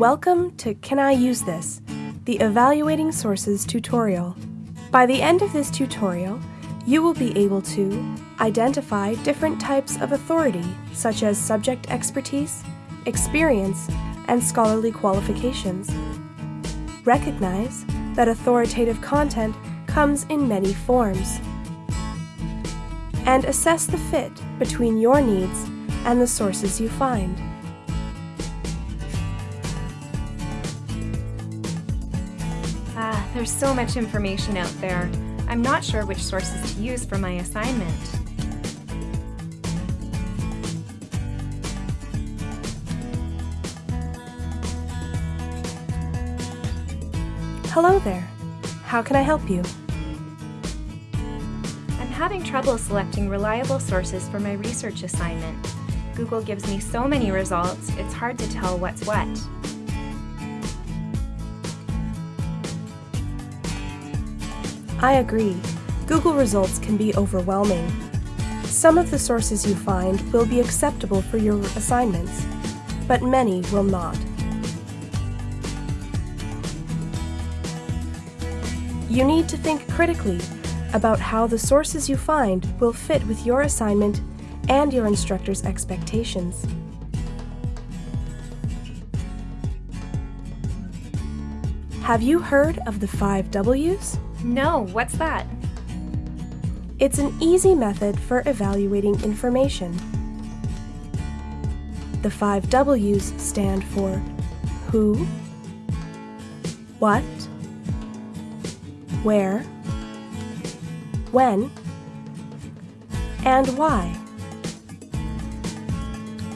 Welcome to Can I Use This? The Evaluating Sources tutorial. By the end of this tutorial, you will be able to identify different types of authority, such as subject expertise, experience, and scholarly qualifications. Recognize that authoritative content comes in many forms. And assess the fit between your needs and the sources you find. Ah, there's so much information out there. I'm not sure which sources to use for my assignment. Hello there. How can I help you? I'm having trouble selecting reliable sources for my research assignment. Google gives me so many results, it's hard to tell what's what. I agree. Google results can be overwhelming. Some of the sources you find will be acceptable for your assignments, but many will not. You need to think critically about how the sources you find will fit with your assignment and your instructor's expectations. Have you heard of the five W's? No, what's that? It's an easy method for evaluating information. The five W's stand for who, what, where, when, and why.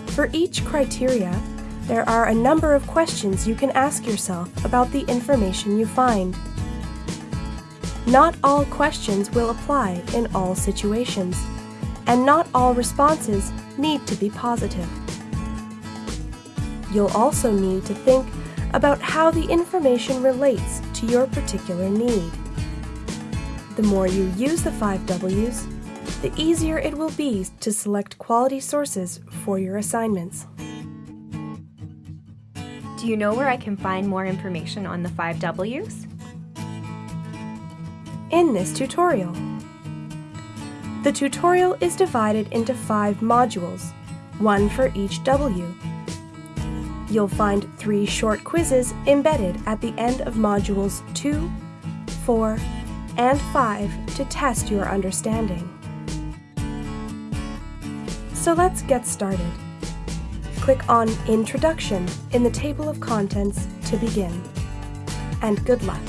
For each criteria, there are a number of questions you can ask yourself about the information you find. Not all questions will apply in all situations, and not all responses need to be positive. You'll also need to think about how the information relates to your particular need. The more you use the five W's, the easier it will be to select quality sources for your assignments. Do you know where I can find more information on the five W's? In this tutorial. The tutorial is divided into five modules, one for each W. You'll find three short quizzes embedded at the end of modules 2, 4, and 5 to test your understanding. So let's get started. Click on Introduction in the table of contents to begin. And good luck!